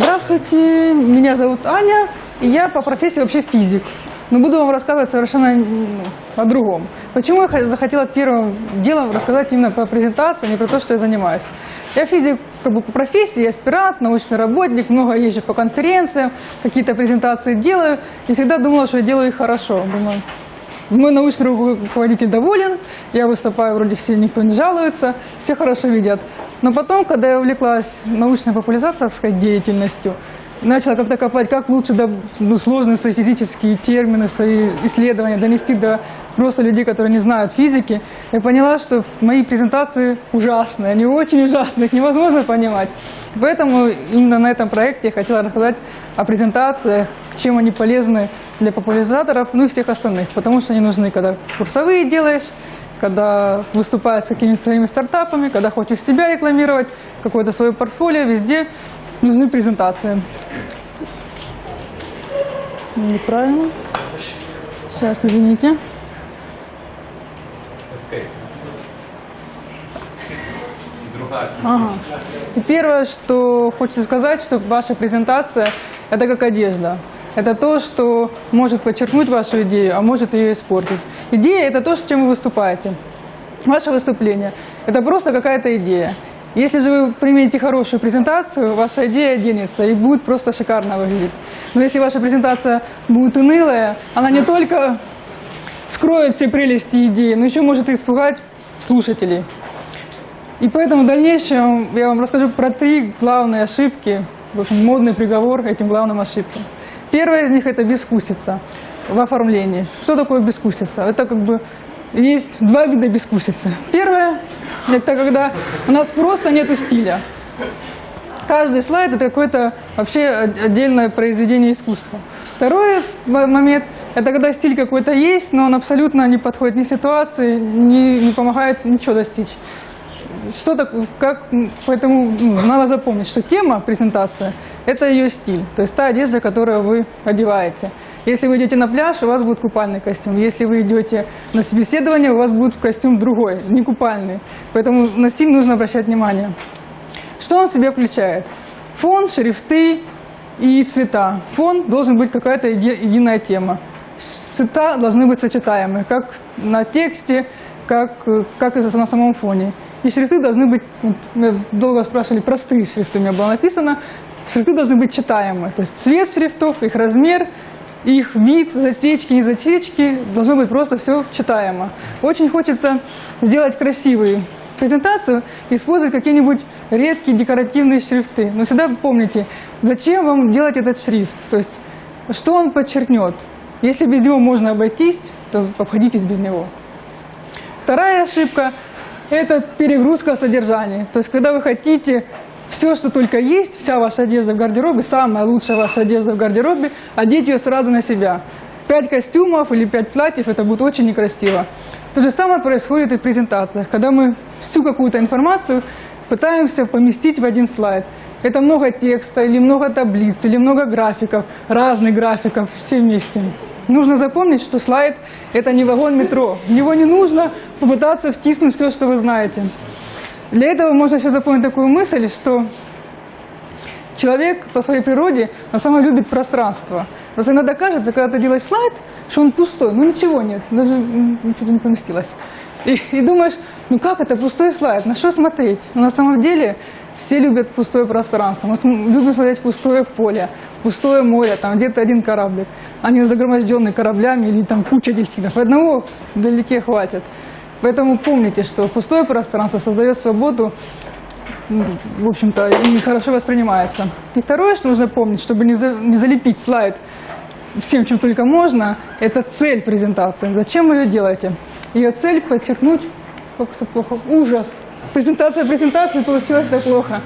Здравствуйте, меня зовут Аня, и я по профессии вообще физик. Но буду вам рассказывать совершенно о другом. Почему я захотела первым делом рассказать именно про презентацию, а не про то, что я занимаюсь. Я физик как бы по профессии, я аспирант, научный работник, много езжу по конференциям, какие-то презентации делаю. И всегда думала, что я делаю их хорошо. Думаю, мой научный руководитель доволен, я выступаю, вроде все, никто не жалуется, все хорошо видят. Но потом, когда я увлеклась научной популяризацией деятельностью, начала как-то копать, как лучше до, ну, сложные свои физические термины, свои исследования донести до просто людей, которые не знают физики, я поняла, что мои презентации ужасные, они очень ужасные, их невозможно понимать. Поэтому именно на этом проекте я хотела рассказать о презентациях, чем они полезны для популяризаторов, ну и всех остальных, потому что они нужны, когда курсовые делаешь, когда выступаешь с какими-то своими стартапами, когда хочешь себя рекламировать, какое-то свое портфолио, везде нужны презентации. Неправильно. Сейчас, извините. Ага. И первое, что хочется сказать, что ваша презентация – это как одежда. Это то, что может подчеркнуть вашу идею, а может ее испортить. Идея – это то, с чем вы выступаете. Ваше выступление – это просто какая-то идея. Если же вы примените хорошую презентацию, ваша идея оденется и будет просто шикарно выглядеть. Но если ваша презентация будет унылая, она не только скроет все прелести идеи, но еще может испугать слушателей. И поэтому в дальнейшем я вам расскажу про три главные ошибки, в общем, модный приговор этим главным ошибкам. Первая из них – это бескусица в оформлении. Что такое бескусица? Это как бы есть два вида бескусицы. Первое – это когда у нас просто нет стиля. Каждый слайд – это какое-то вообще от- отдельное произведение искусства. Второй момент – это когда стиль какой-то есть, но он абсолютно не подходит ни ситуации, не, не помогает ничего достичь. Что так, как, поэтому ну, надо запомнить, что тема презентация – это ее стиль, то есть та одежда, которую вы одеваете. Если вы идете на пляж, у вас будет купальный костюм. Если вы идете на собеседование, у вас будет костюм другой, не купальный. Поэтому на стиль нужно обращать внимание. Что он в себя включает? Фон, шрифты и цвета. Фон должен быть какая-то еди- единая тема. Цвета должны быть сочетаемы, как на тексте, как, как и на самом фоне. И шрифты должны быть, долго спрашивали, простые шрифты у меня было написано. Шрифты должны быть читаемы. То есть цвет шрифтов, их размер, их вид, засечки, не засечки, должно быть просто все читаемо. Очень хочется сделать красивую презентацию, использовать какие-нибудь редкие декоративные шрифты. Но всегда помните, зачем вам делать этот шрифт, то есть что он подчеркнет. Если без него можно обойтись, то обходитесь без него. Вторая ошибка – это перегрузка содержания. То есть, когда вы хотите все, что только есть, вся ваша одежда в гардеробе, самая лучшая ваша одежда в гардеробе, одеть ее сразу на себя. Пять костюмов или пять платьев – это будет очень некрасиво. То же самое происходит и в презентациях, когда мы всю какую-то информацию пытаемся поместить в один слайд. Это много текста, или много таблиц, или много графиков, разных графиков, все вместе. Нужно запомнить, что слайд – это не вагон метро. В него не нужно попытаться втиснуть все, что вы знаете. Для этого можно еще запомнить такую мысль, что человек по своей природе самом деле любит пространство. Просто иногда кажется, когда ты делаешь слайд, что он пустой, ну ничего нет, даже ничего не поместилось. И, и думаешь, ну как это пустой слайд, на что смотреть? Но на самом деле все любят пустое пространство. Мы любим смотреть пустое поле, пустое море, там где-то один кораблик, а не загроможденный кораблями или там куча дельфинов. Одного вдалеке хватит. Поэтому помните, что пустое пространство создает свободу в общем-то, и хорошо воспринимается. И второе, что нужно помнить, чтобы не, за- не залепить слайд всем, чем только можно, это цель презентации. Зачем вы ее делаете? Ее цель подчеркнуть, как все плохо, ужас. Презентация презентации получилась так плохо.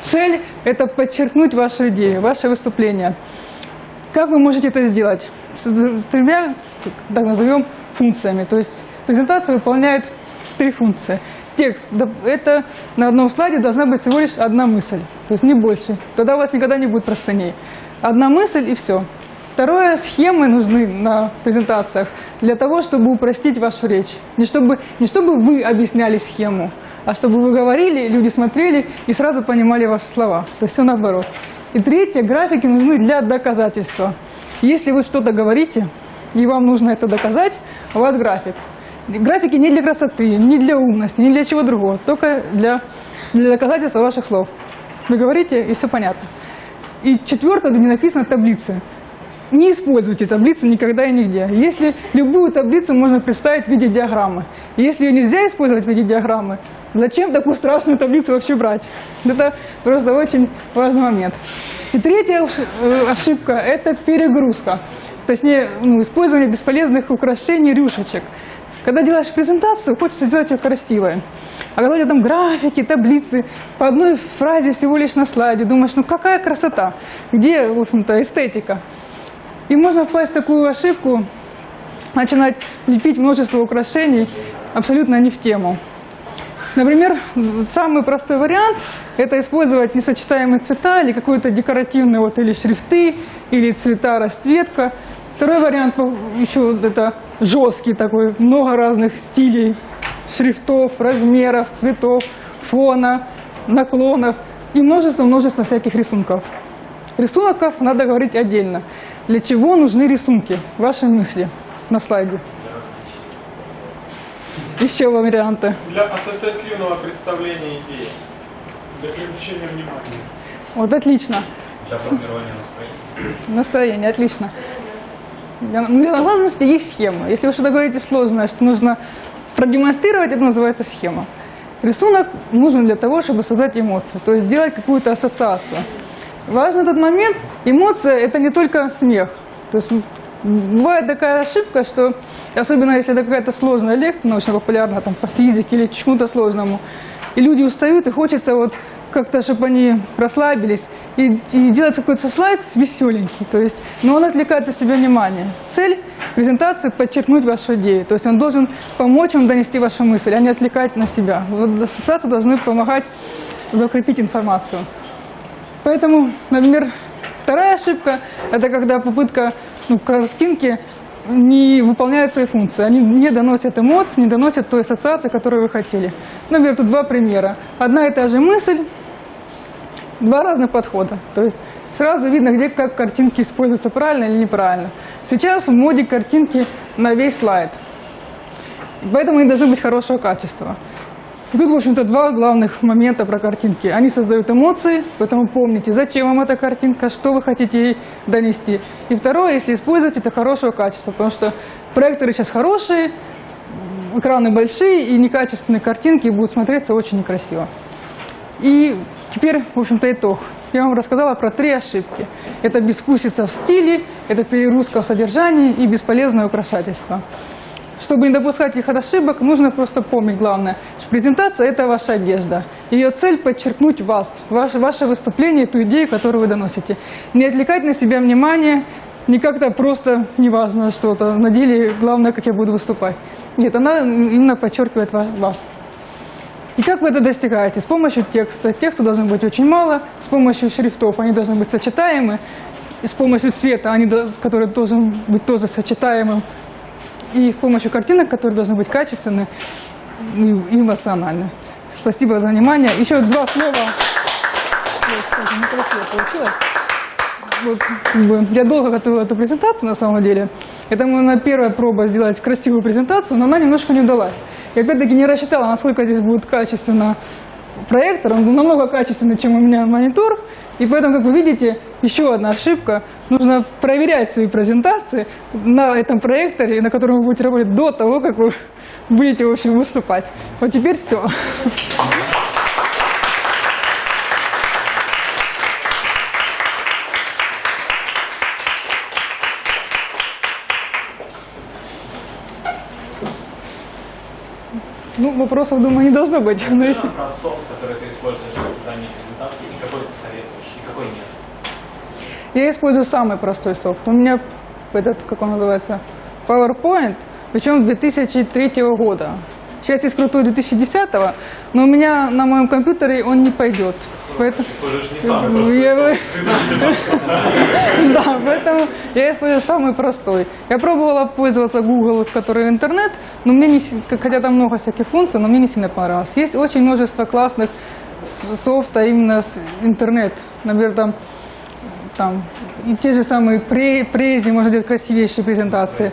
Цель – это подчеркнуть вашу идею, ваше выступление. Как вы можете это сделать? С тремя, так назовем, функциями. То есть презентация выполняет три функции. Текст это на одном слайде должна быть всего лишь одна мысль, то есть не больше. Тогда у вас никогда не будет простыней. Одна мысль и все. Второе – схемы нужны на презентациях для того, чтобы упростить вашу речь. Не чтобы, не чтобы вы объясняли схему, а чтобы вы говорили, люди смотрели и сразу понимали ваши слова. То есть все наоборот. И третье, графики нужны для доказательства. Если вы что-то говорите, и вам нужно это доказать, у вас график. Графики не для красоты, не для умности, не для чего другого, только для, для доказательства ваших слов. Вы говорите, и все понятно. И четвертое, где написано таблицы. Не используйте таблицы никогда и нигде. Если любую таблицу можно представить в виде диаграммы. Если ее нельзя использовать в виде диаграммы, зачем такую страшную таблицу вообще брать? Это просто очень важный момент. И третья э, ошибка – это перегрузка. Точнее, ну, использование бесполезных украшений, рюшечек. Когда делаешь презентацию, хочется сделать ее красивой. А когда у тебя там графики, таблицы, по одной фразе всего лишь на слайде, думаешь, ну какая красота, где, в общем-то, эстетика. И можно впасть в такую ошибку, начинать лепить множество украшений абсолютно не в тему. Например, самый простой вариант – это использовать несочетаемые цвета или какой-то декоративный, вот, или шрифты, или цвета, расцветка. Второй вариант еще это жесткий такой, много разных стилей, шрифтов, размеров, цветов, фона, наклонов и множество-множество всяких рисунков. Рисунков надо говорить отдельно. Для чего нужны рисунки? Ваши мысли на слайде. Еще варианты. Для ассоциативного представления идеи. Для привлечения внимания. Вот отлично. Для формирования настроения. Настроение, отлично. Для, ну, для наглядности есть схема. Если вы что-то говорите сложное, что нужно продемонстрировать, это называется схема. Рисунок нужен для того, чтобы создать эмоцию, то есть сделать какую-то ассоциацию. Важный этот момент, эмоция – это не только смех. То есть бывает такая ошибка, что, особенно если это какая-то сложная лекция научно-популярная, там, по физике или чему-то сложному, и люди устают, и хочется вот как-то, чтобы они расслабились, и, и делать какой-то слайд веселенький, то есть, но он отвлекает от себя внимание. Цель презентации – подчеркнуть вашу идею, то есть он должен помочь вам донести вашу мысль, а не отвлекать на себя. Вот ассоциации должны помогать закрепить информацию. Поэтому, например, вторая ошибка – это когда попытка ну, картинки не выполняют свои функции. Они не доносят эмоций, не доносят той ассоциации, которую вы хотели. Например, тут два примера. Одна и та же мысль, два разных подхода. То есть сразу видно, где как картинки используются правильно или неправильно. Сейчас в моде картинки на весь слайд. Поэтому они должны быть хорошего качества. И тут, в общем-то, два главных момента про картинки. Они создают эмоции, поэтому помните, зачем вам эта картинка, что вы хотите ей донести. И второе, если использовать, это хорошего качества, потому что проекторы сейчас хорошие, экраны большие, и некачественные картинки будут смотреться очень некрасиво. И теперь, в общем-то, итог. Я вам рассказала про три ошибки. Это бескусица в стиле, это перегрузка в содержании и бесполезное украшательство. Чтобы не допускать их ошибок, нужно просто помнить главное, что презентация – это ваша одежда. Ее цель – подчеркнуть вас, ваше, ваше выступление, ту идею, которую вы доносите. Не отвлекать на себя внимание, не как-то просто неважно что-то, на деле главное, как я буду выступать. Нет, она именно подчеркивает вас. И как вы это достигаете? С помощью текста. Текста должно быть очень мало, с помощью шрифтов они должны быть сочетаемы, и с помощью цвета, они, который должен быть тоже сочетаемым и с помощью картинок, которые должны быть качественны и эмоциональны. Спасибо за внимание. Еще два слова. Вот, я долго готовила эту презентацию на самом деле. Это моя первая проба сделать красивую презентацию, но она немножко не удалась. Я опять-таки не рассчитала, насколько здесь будет качественно проектор. Он намного качественный, чем у меня монитор. И поэтому, как вы видите, еще одна ошибка. Нужно проверять свои презентации на этом проекторе, на котором вы будете работать до того, как вы будете, в общем, выступать. Вот теперь все. Вопросов, думаю, не должно быть. Но если... Про софт, который ты используешь для создания презентации, и какой ты советуешь, и какой нет? Я использую самый простой софт. У меня этот, как он называется, PowerPoint, причем 2003 года. Сейчас есть крутой 2010, но у меня на моем компьютере он не пойдет. Поэтому... Самый простой Я-. Да, поэтому я использую самый простой. Я пробовала пользоваться Google, который интернет, но мне не, хотя там много всяких функций, но мне не сильно понравилось. Есть очень множество классных софта именно с интернет. Например, там там, и те же самые пре- прези, можно делать красивейшие презентации.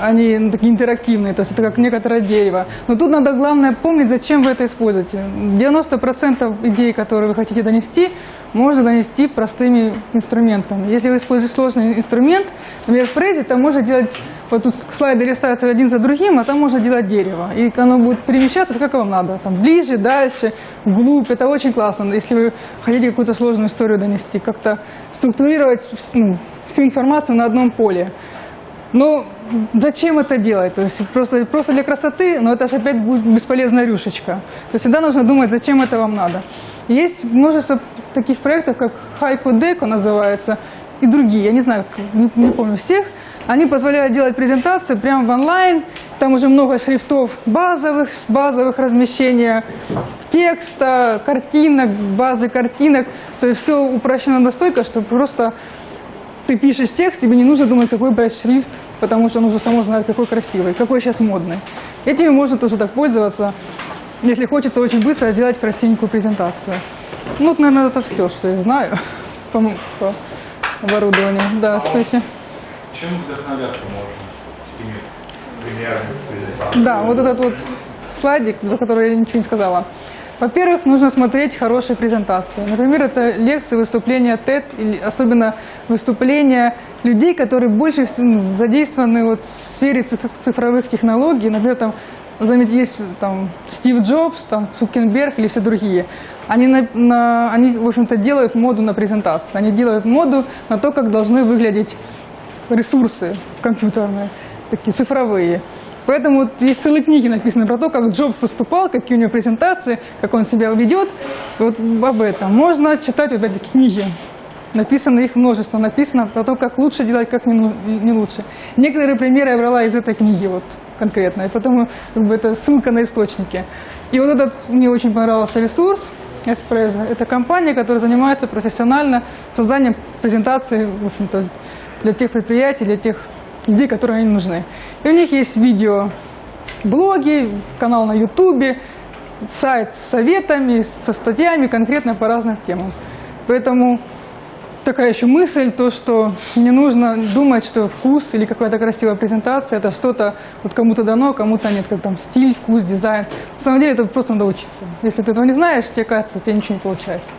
Они ну, такие интерактивные, то есть это как некоторое дерево. Но тут надо главное помнить, зачем вы это используете. 90% идей, которые вы хотите донести, можно донести простыми инструментами. Если вы используете сложный инструмент, например, в презе, там можно делать, вот тут слайды листаются один за другим, а там можно делать дерево. И оно будет перемещаться, как вам надо. Там ближе, дальше, вглубь. Это очень классно, если вы хотите какую-то сложную историю донести. Как-то структурировать ну, всю информацию на одном поле. Ну, зачем это делать? То есть просто, просто для красоты, но это же опять будет бесполезная рюшечка. То есть всегда нужно думать, зачем это вам надо. Есть множество таких проектов, как Хайку Деко называется, и другие, я не знаю, не, не помню всех. Они позволяют делать презентации прямо в онлайн, там уже много шрифтов базовых, базовых размещения текста, картинок, базы картинок. То есть все упрощено настолько, что просто ты пишешь текст, тебе не нужно думать, какой брать шрифт, потому что он уже само знает, какой красивый, какой сейчас модный. Этими можно тоже так пользоваться, если хочется очень быстро сделать красивенькую презентацию. Ну, вот, наверное, это все, что я знаю по, по оборудованию. Да, слушайте. Чем вдохновляться можно? Какими примерами презентации? Да, вот этот вот слайдик, за который я ничего не сказала. Во-первых, нужно смотреть хорошие презентации. Например, это лекции, выступления TED, или особенно выступления людей, которые больше задействованы вот в сфере циф- цифровых технологий. Например, там есть там Стив Джобс, там Цукенберг или все другие. Они, на, на- они, в общем-то, делают моду на презентации. Они делают моду на то, как должны выглядеть ресурсы компьютерные, такие цифровые. Поэтому вот есть целые книги написаны про то, как Джобс выступал, какие у него презентации, как он себя ведет. Вот об этом. Можно читать вот эти книги. Написано их множество. Написано про то, как лучше делать, как не, ну- не лучше. Некоторые примеры я брала из этой книги вот конкретно. И потому как бы, это ссылка на источники. И вот этот мне очень понравился ресурс. Espresso. Это компания, которая занимается профессионально созданием презентаций, в общем-то, для тех предприятий, для тех людей, которые они нужны. И у них есть видео, блоги, канал на ютубе, сайт с советами, со статьями конкретно по разным темам. Поэтому такая еще мысль, то, что не нужно думать, что вкус или какая-то красивая презентация, это что-то вот кому-то дано, кому-то нет, как там стиль, вкус, дизайн. На самом деле это просто надо учиться. Если ты этого не знаешь, тебе кажется, у тебя ничего не получается.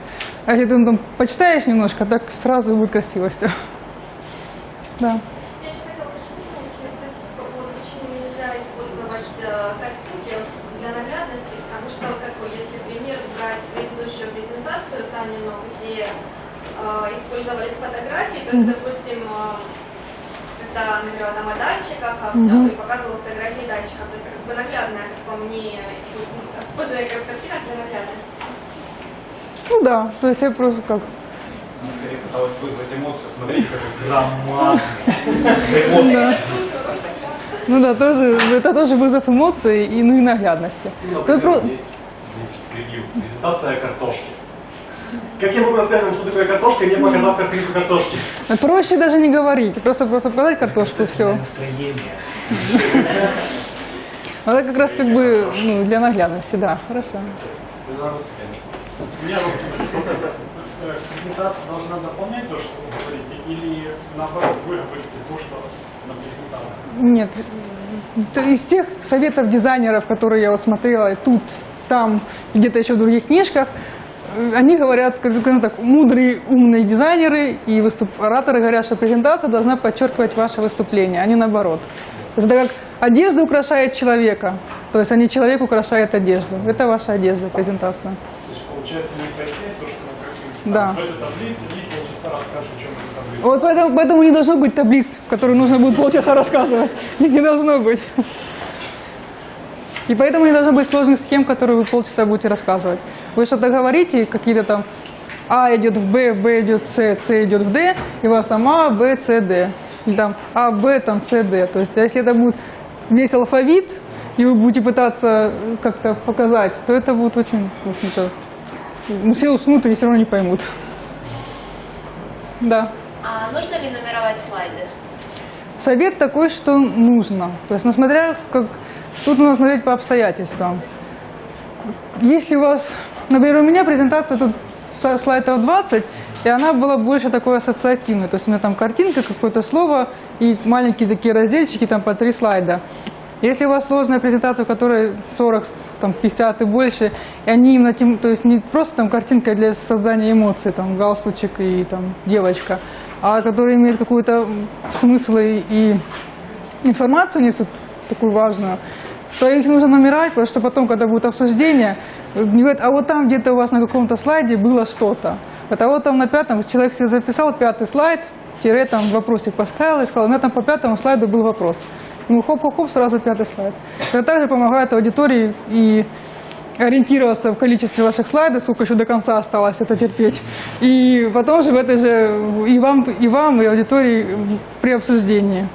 А если ты ну, там почитаешь немножко, так сразу будет красиво все. Да. Я еще хотела уточнить, точнее спросить по поводу, почему нельзя использовать э, картинки для наглядности, потому что, как бы, если пример брать предыдущую презентацию Танину, где э, использовались фотографии, то есть, допустим, э, это нагрела там о датчиках, а все, и показывала фотографии датчиков, то есть как бы наглядная, как по мне, использование как картинок для наглядности. Ну да, то есть я просто как Она скорее пыталась вызвать эмоцию. Смотрите, какой громадный. Я- Ну да, тоже, это тоже вызов эмоций и, ну, и наглядности. Ну, Как например, есть, извините, что перебью, презентация картошки. Как я могу рассказать что такое картошка, не показав картинку картошки? Проще даже не говорить, просто, просто показать картошку, все. Настроение. Это как раз как бы ну, для наглядности, да, хорошо. У меня вот э, презентация должна дополнять то, что вы говорите, или наоборот, вы говорите то, что на презентации? Нет, то из тех советов дизайнеров, которые я вот смотрела и тут, там, и где-то еще в других книжках, они говорят, скажем так, мудрые, умные дизайнеры и выступ- ораторы говорят, что презентация должна подчеркивать ваше выступление, а не наоборот. То есть это как одежда украшает человека, то есть а не человек украшает одежду. Это ваша одежда, презентация. То есть получается не то, что бы, Да. в этой таблице и полчаса расскажешь, в чем эта таблица. Вот поэтому, поэтому не должно быть таблиц, которые нужно будет полчаса рассказывать. Их не должно быть. И поэтому не должно быть сложных схем, которые вы полчаса будете рассказывать. Вы что-то говорите, какие-то там А идет в Б, Б идет в С, С идет в Д, и у вас там А, Б, С, Д. Или там А, Б, там С, Д. То есть, а если это будет весь алфавит, и вы будете пытаться как-то показать, то это будет очень, в общем-то, ну, все уснут и все равно не поймут. Да. А нужно ли нумеровать слайды? Совет такой, что нужно. То есть, ну, смотря как... Тут нужно смотреть по обстоятельствам. Если у вас... Например, у меня презентация тут слайдов 20, и она была больше такой ассоциативной. То есть у меня там картинка, какое-то слово и маленькие такие разделчики, там по три слайда. Если у вас сложная презентация, в которой 40, там, 50 и больше, и они именно тем, то есть не просто там картинка для создания эмоций, там галстучек и там девочка, а которые имеют какой-то смысл и, и информацию несут такую важную, то их нужно номерать, потому что потом, когда будет обсуждение, говорят, а вот там где-то у вас на каком-то слайде было что-то. Вот, а вот там на пятом человек себе записал пятый слайд, тире там вопросик поставил и сказал, у меня там по пятому слайду был вопрос. Ему хоп-хоп-хоп, сразу пятый слайд. Это также помогает аудитории и ориентироваться в количестве ваших слайдов, сколько еще до конца осталось это терпеть. И потом же в этой же и вам, и вам, и аудитории при обсуждении.